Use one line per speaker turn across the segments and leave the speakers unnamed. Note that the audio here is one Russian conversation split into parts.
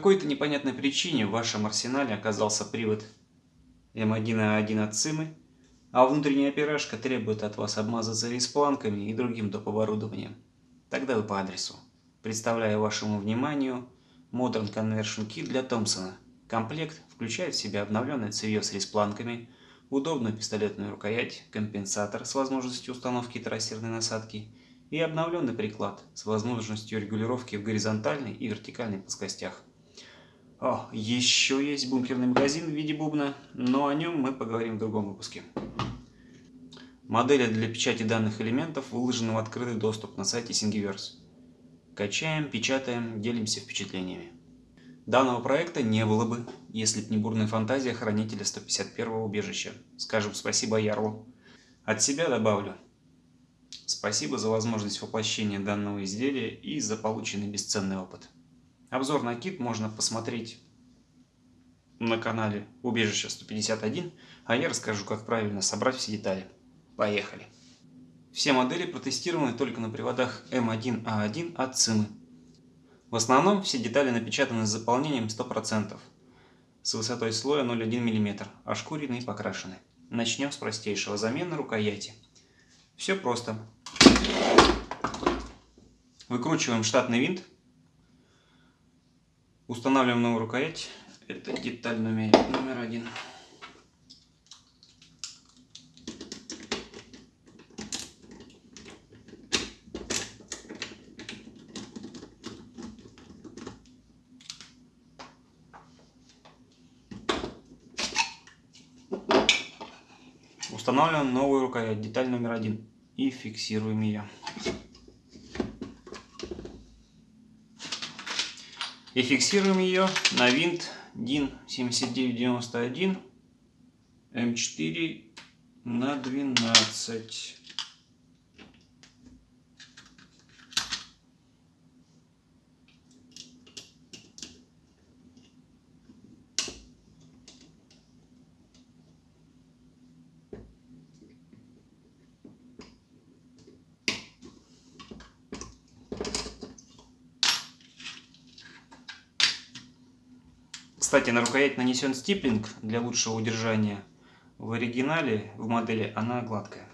Какой-то непонятной причине в вашем арсенале оказался привод М1А1 от Цимы, а внутренняя пирожка требует от вас обмазаться респланками и другим доп. оборудованием. Тогда вы по адресу. Представляю вашему вниманию Modern Conversion Kit для Томпсона. Комплект включает в себя обновленное цевье с респланками, удобную пистолетную рукоять, компенсатор с возможностью установки трассерной насадки и обновленный приклад с возможностью регулировки в горизонтальной и вертикальной плоскостях. О, еще есть бункерный магазин в виде бубна, но о нем мы поговорим в другом выпуске. Модели для печати данных элементов выложены в открытый доступ на сайте Thingiverse. Качаем, печатаем, делимся впечатлениями. Данного проекта не было бы, если б не бурная фантазия хранителя 151-го убежища. Скажем спасибо Ярлу. От себя добавлю. Спасибо за возможность воплощения данного изделия и за полученный бесценный опыт. Обзор на кит можно посмотреть на канале Убежище 151, а я расскажу, как правильно собрать все детали. Поехали! Все модели протестированы только на приводах М1А1 от ЦИМы. В основном все детали напечатаны с заполнением 100%, с высотой слоя 0,1 мм, ошкурены и покрашены. Начнем с простейшего замена рукояти. Все просто. Выкручиваем штатный винт, устанавливаем новую рукоять. Это деталь номер, номер один. Устанавливаем новую рукоять, деталь номер один и фиксируем ее. И фиксируем ее на винт DIN 7991 М4 на 12. Кстати, на рукоять нанесен стиплинг для лучшего удержания. В оригинале, в модели, она гладкая.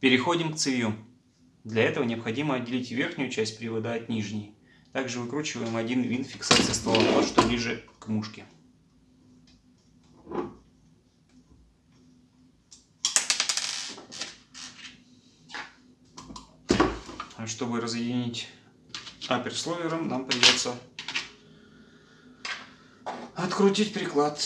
Переходим к цевью. Для этого необходимо отделить верхнюю часть привода от нижней. Также выкручиваем один винт фиксации ствола, что ближе к мушке. А чтобы разъединить аперслойером нам придется открутить приклад.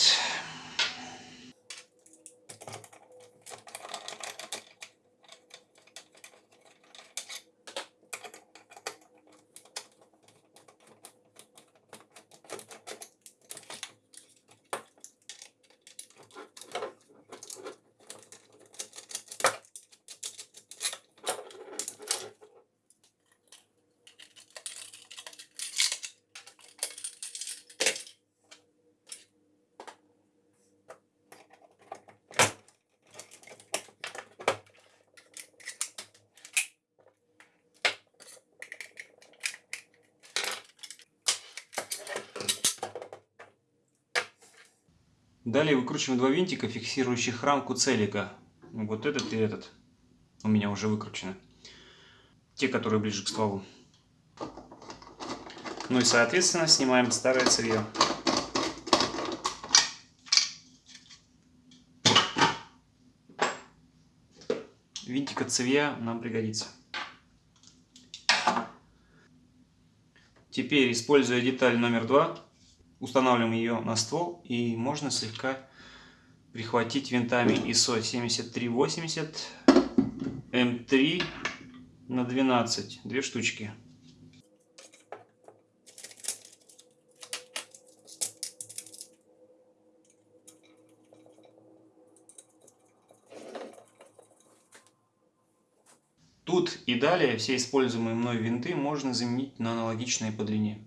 Далее выкручиваем два винтика, фиксирующих рамку целика. Вот этот и этот. У меня уже выкручены. Те, которые ближе к стволу. Ну и соответственно снимаем старое цевье. Винтик от цевья нам пригодится. Теперь, используя деталь номер два, Устанавливаем ее на ствол и можно слегка прихватить винтами ISO 7380 М3 на 12, две штучки. Тут и далее все используемые мной винты можно заменить на аналогичные по длине.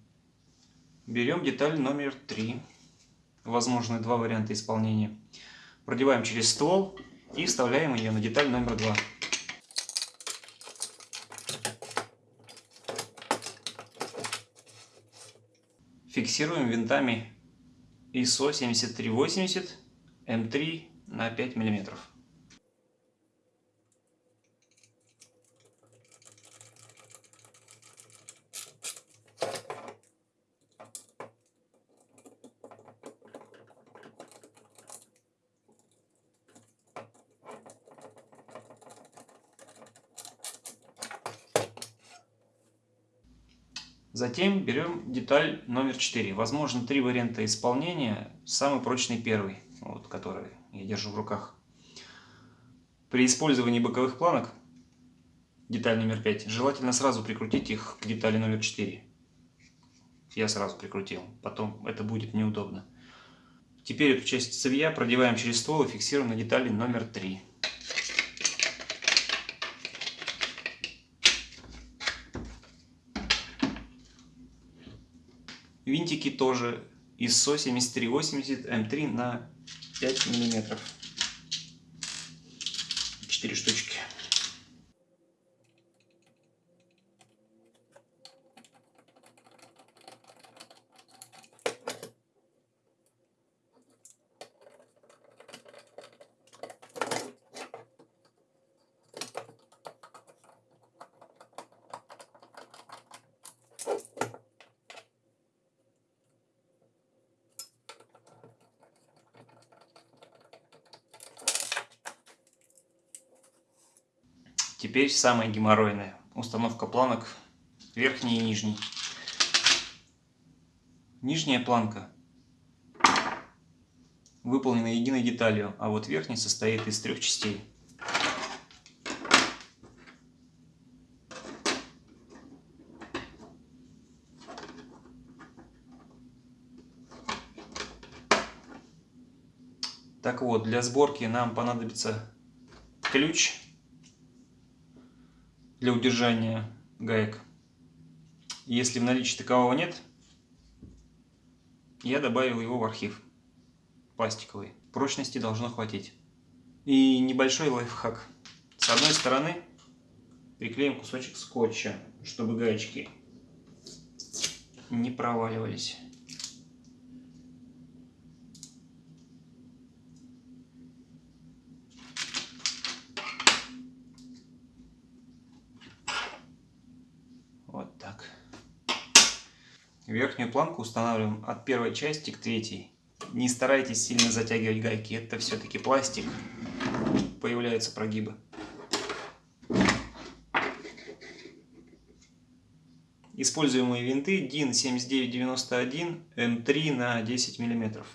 Берем деталь номер 3. Возможны два варианта исполнения. Продеваем через ствол и вставляем ее на деталь номер 2. Фиксируем винтами ISO 7380 М3 на 5 миллиметров. Затем берем деталь номер 4. Возможно, три варианта исполнения. Самый прочный первый, вот, который я держу в руках. При использовании боковых планок, деталь номер 5, желательно сразу прикрутить их к детали номер 4. Я сразу прикрутил, потом это будет неудобно. Теперь эту часть цевья продеваем через ствол и фиксируем на детали номер 3. Винтики тоже ISO 7380 М3 на 5 миллиметров. 4 штучки. Теперь самое геморройное. Установка планок верхней и нижней. Нижняя планка выполнена единой деталью, а вот верхняя состоит из трех частей. Так вот, для сборки нам понадобится ключ для удержания гаек. Если в наличии такового нет, я добавил его в архив пластиковый. Прочности должно хватить. И небольшой лайфхак. С одной стороны приклеим кусочек скотча, чтобы гаечки не проваливались. Верхнюю планку устанавливаем от первой части к третьей. Не старайтесь сильно затягивать гайки, это все-таки пластик, появляются прогибы. Используемые винты DIN 7991 М3 на 10 миллиметров.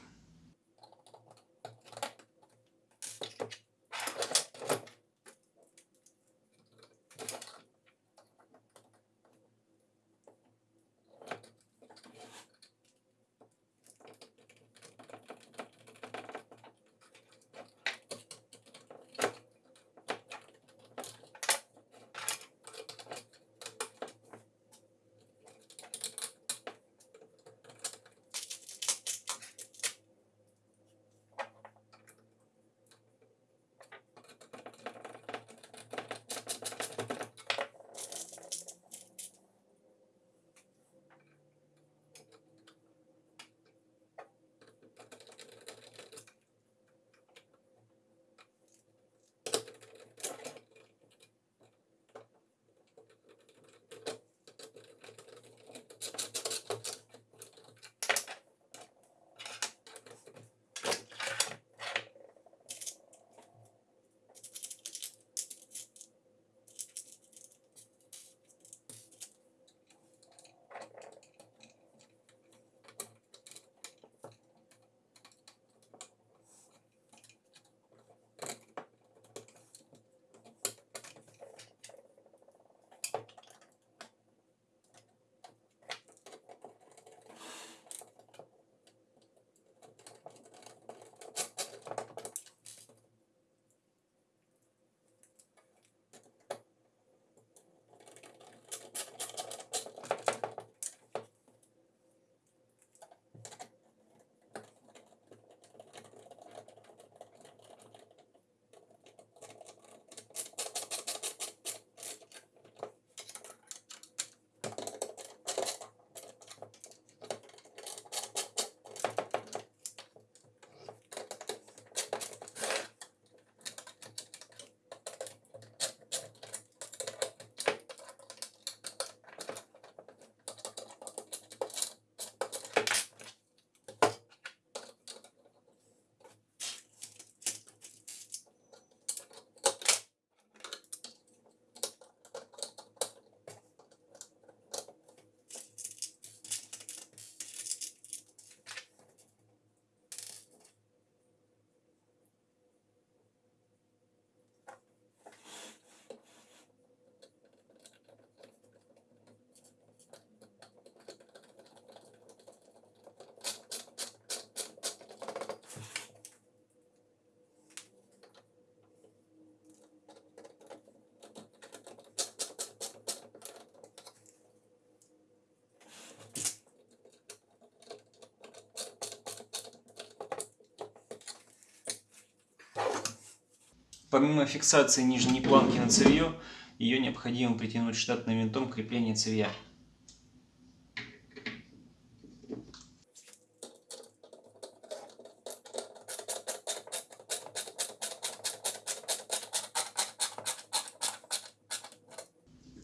Помимо фиксации нижней планки на цевье, ее необходимо притянуть штатным винтом крепления цевья.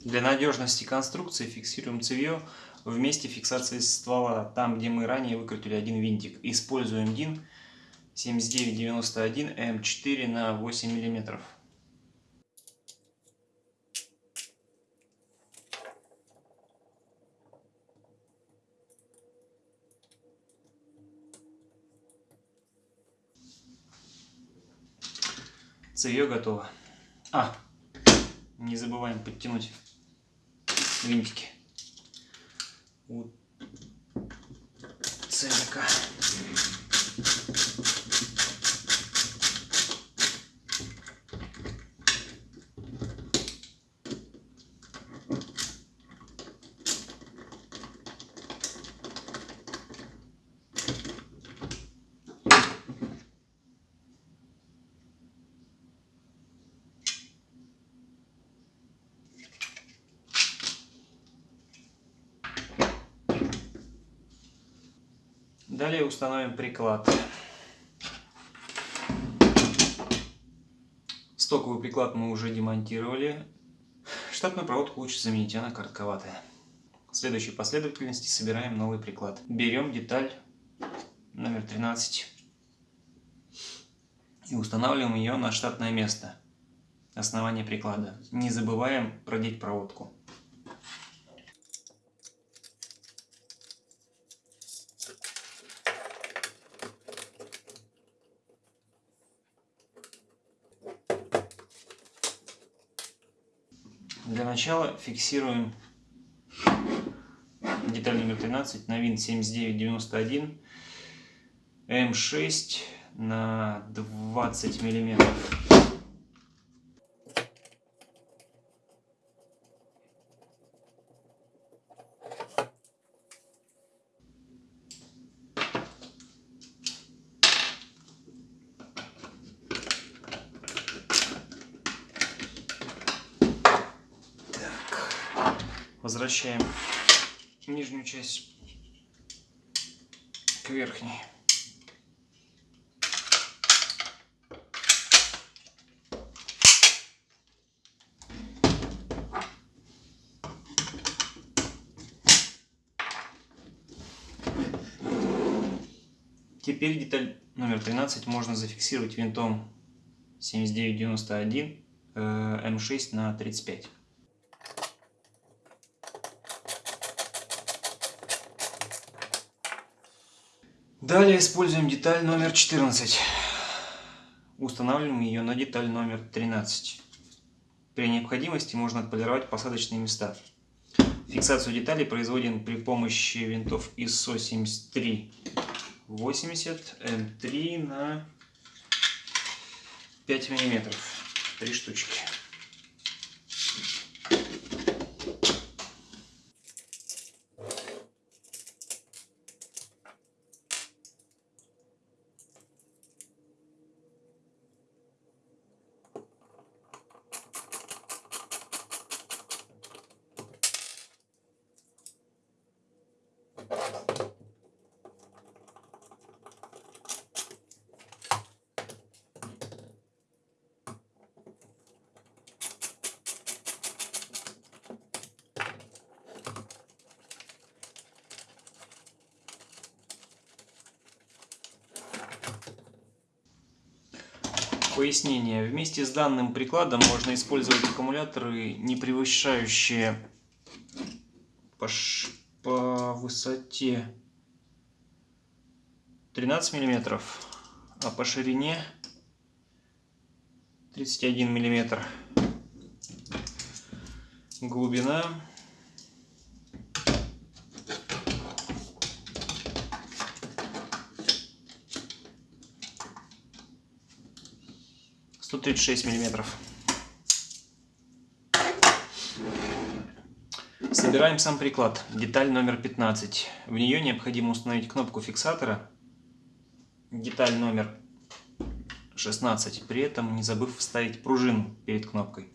Для надежности конструкции фиксируем цевье в месте фиксации ствола, там где мы ранее выкрутили один винтик. Используем DIN 7991 М4 на 8 миллиметров. Цевье готово. А, не забываем подтянуть винтики у целика. Далее установим приклад. Стоковый приклад мы уже демонтировали. Штатную проводку лучше заменить, она коротковатая. В следующей последовательности собираем новый приклад. Берем деталь номер 13 и устанавливаем ее на штатное место, основание приклада. Не забываем продеть проводку. Для начала фиксируем деталь номер 13 на винт 7991 М6 на 20 миллиметров. Возвращаем нижнюю часть к верхней. Теперь деталь номер 13 можно зафиксировать винтом 7991 М6 на 35. Далее используем деталь номер 14. Устанавливаем ее на деталь номер 13. При необходимости можно отполировать посадочные места. Фиксацию деталей производим при помощи винтов ISO 7380 М3 на 5 миллиметров. Три штучки. Пояснение. Вместе с данным прикладом можно использовать аккумуляторы, не превышающие по, по высоте 13 мм, а по ширине 31 мм. Глубина 136 миллиметров. Собираем сам приклад, деталь номер 15. В нее необходимо установить кнопку фиксатора, деталь номер 16, при этом не забыв вставить пружину перед кнопкой.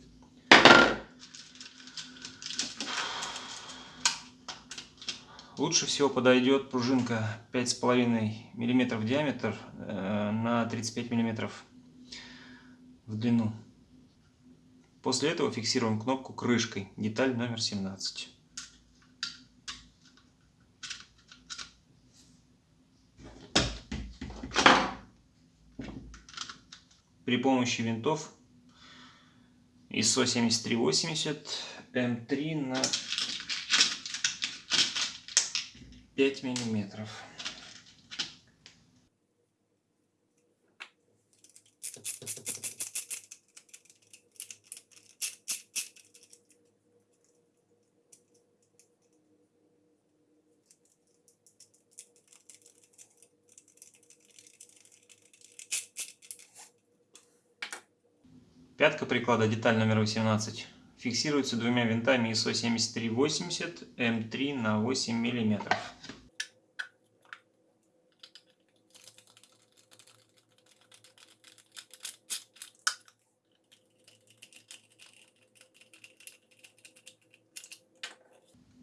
Лучше всего подойдет пружинка 5,5 мм диаметр э, на 35 мм в длину. После этого фиксируем кнопку крышкой, деталь номер 17. При помощи винтов ISO 7380 М3 на 5 миллиметров. Приклада, деталь номер 18, фиксируется двумя винтами ISO 7380 М3 на 8 миллиметров.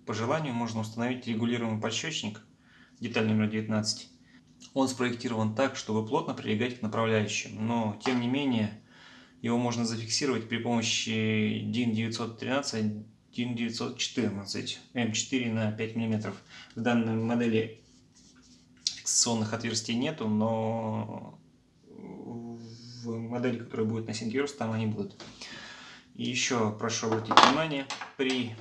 По желанию можно установить регулируемый подщечник, деталь номер 19. Он спроектирован так, чтобы плотно прилегать к направляющим, но тем не менее его можно зафиксировать при помощи DIN 913, DIN 914, М4 на 5 мм. В данной модели фиксационных отверстий нету, но в модели, которая будет на Синкерс, там они будут. И еще прошу обратить внимание, при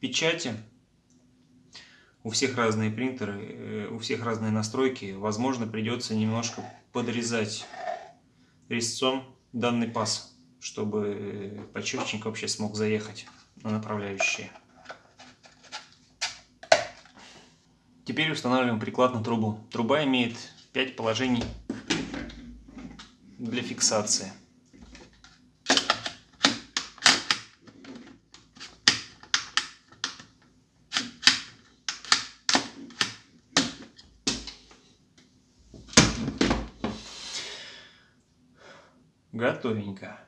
печати. У всех разные принтеры, э, у всех разные настройки. Возможно, придется немножко подрезать резцом данный паз, чтобы подчерчник вообще смог заехать на направляющие. Теперь устанавливаем приклад на трубу. Труба имеет 5 положений для фиксации. Готовенько.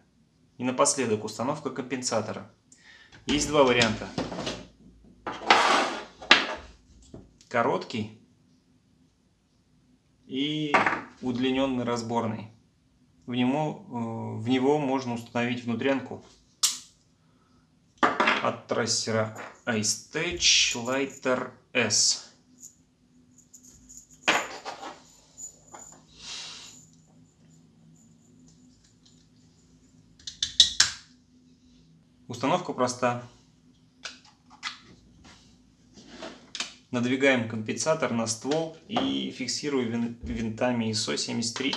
И напоследок установка компенсатора. Есть два варианта. Короткий и удлиненный разборный. В него, э, в него можно установить внутрянку от трассера iStage Lighter S. Установка проста. Надвигаем компенсатор на ствол и фиксируем винтами ISO 73.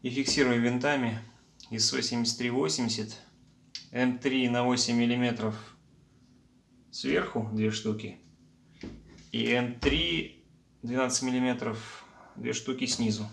И фиксируем винтами ISO 7380 М3 на 8 мм сверху две штуки и М3 12 миллиметров две штуки снизу.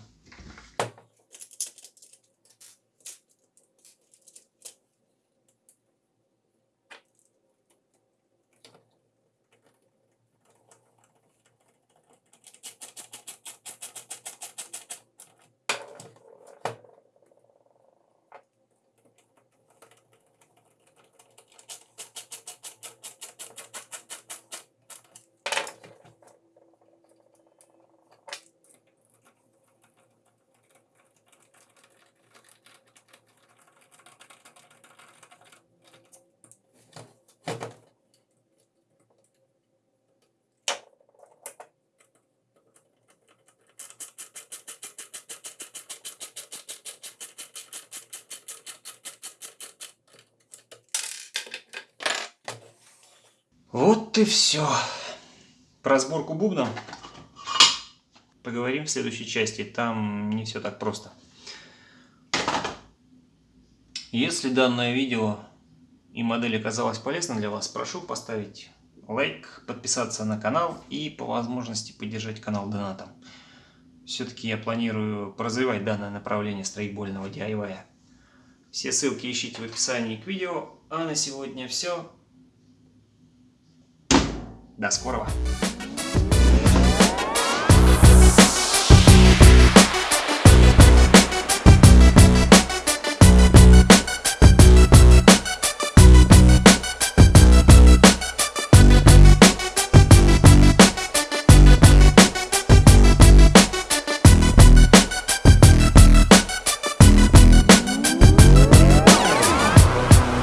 Вот и все. Про сборку бубна поговорим в следующей части. Там не все так просто. Если данное видео и модель оказалась полезна для вас, прошу поставить лайк, подписаться на канал и по возможности поддержать канал донатом. Все-таки я планирую развивать данное направление строительного DIY. Все ссылки ищите в описании к видео. А на сегодня все. До скорого!